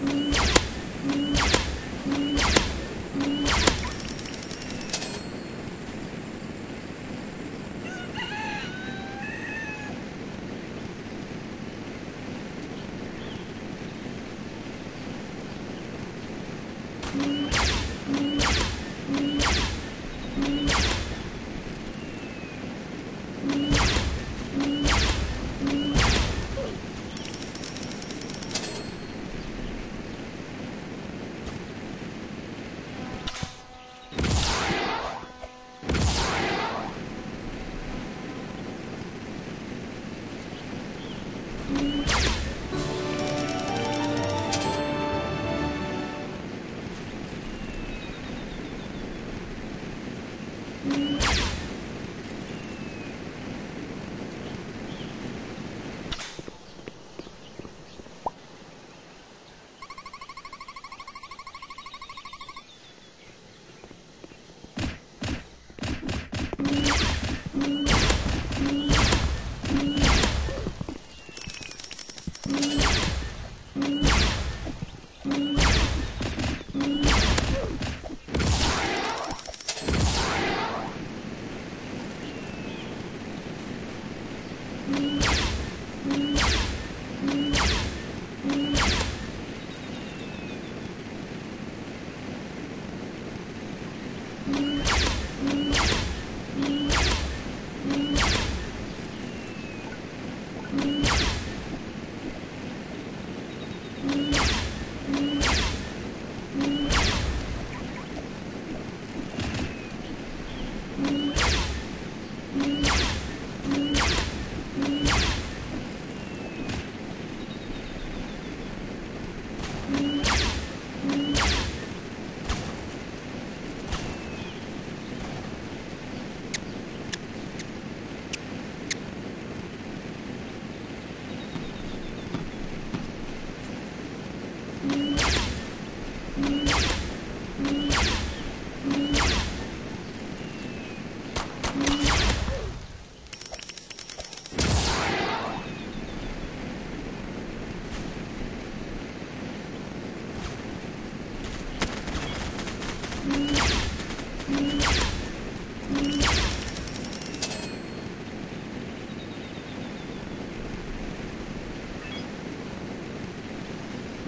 嗯 Thank you.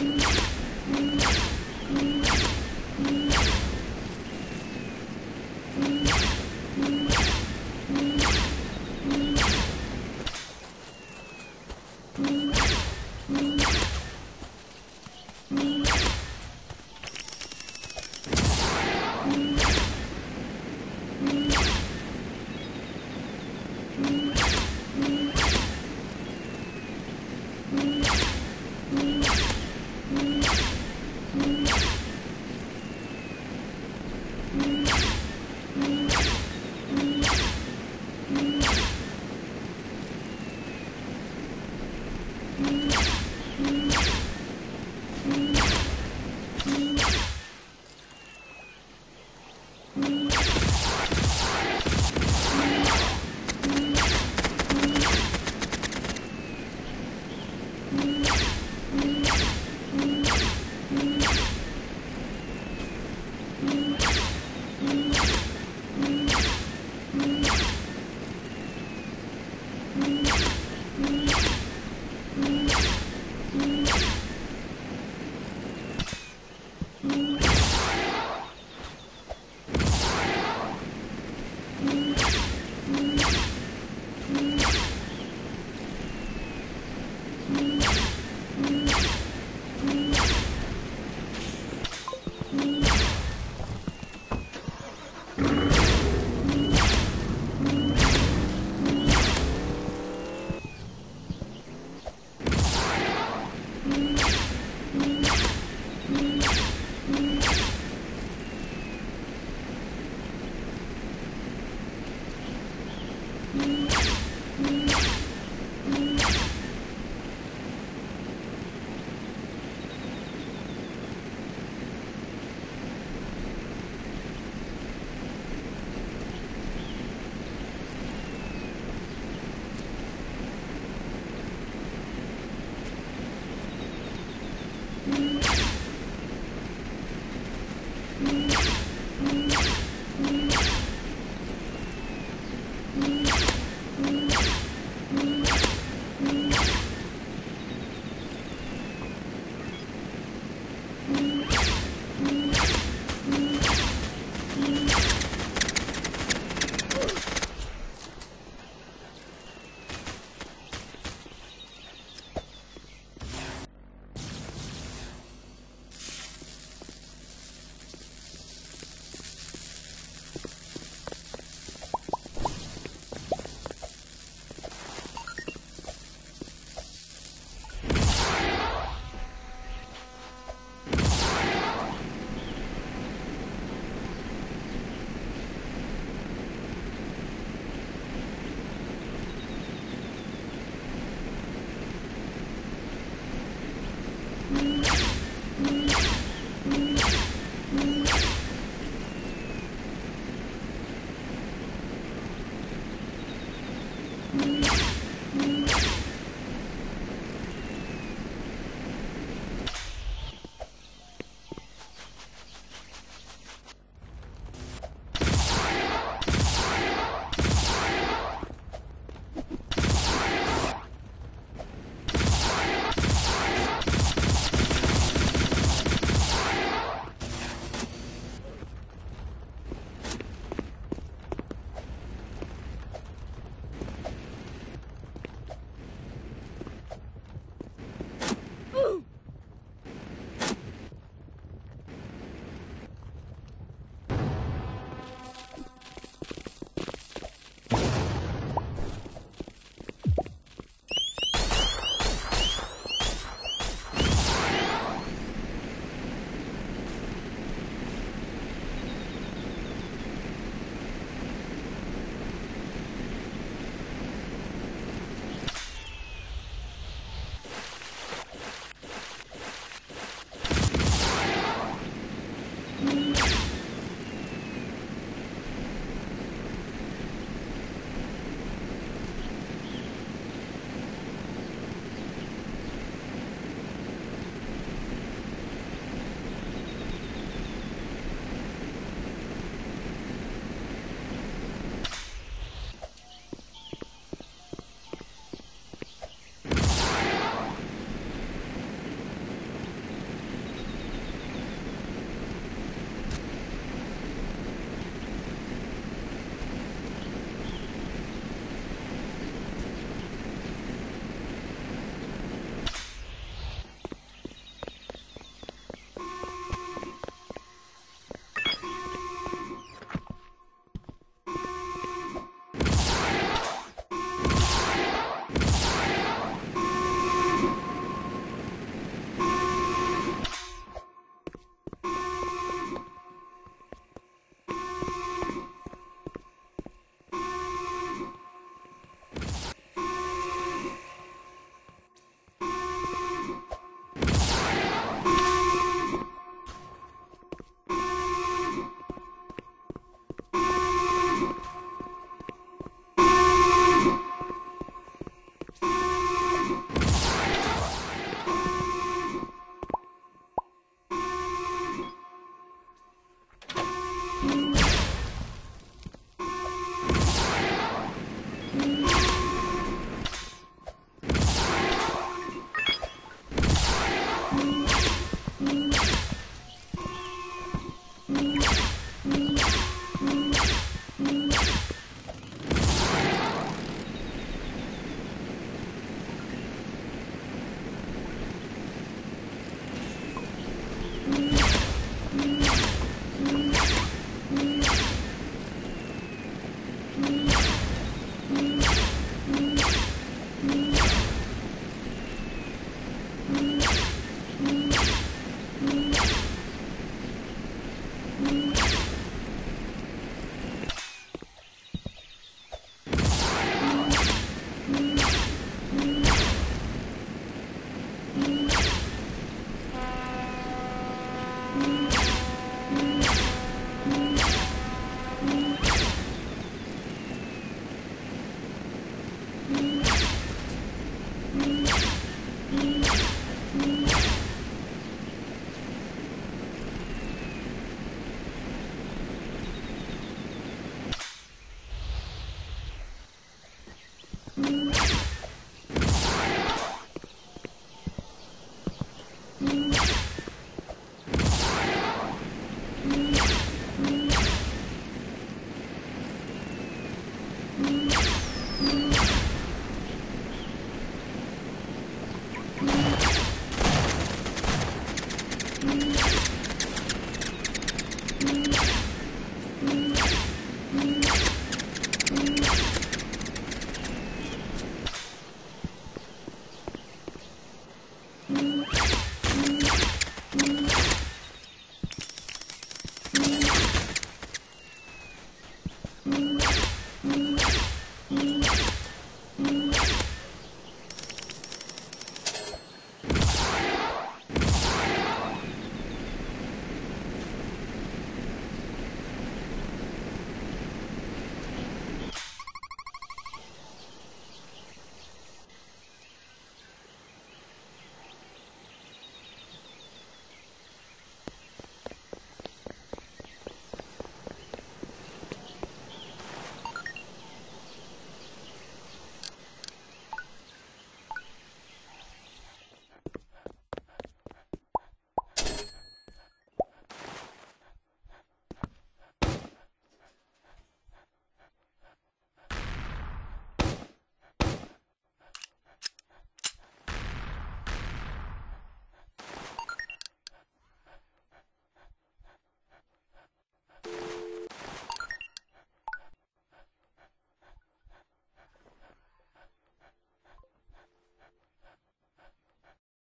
you Mm-hmm. you Mm-hmm.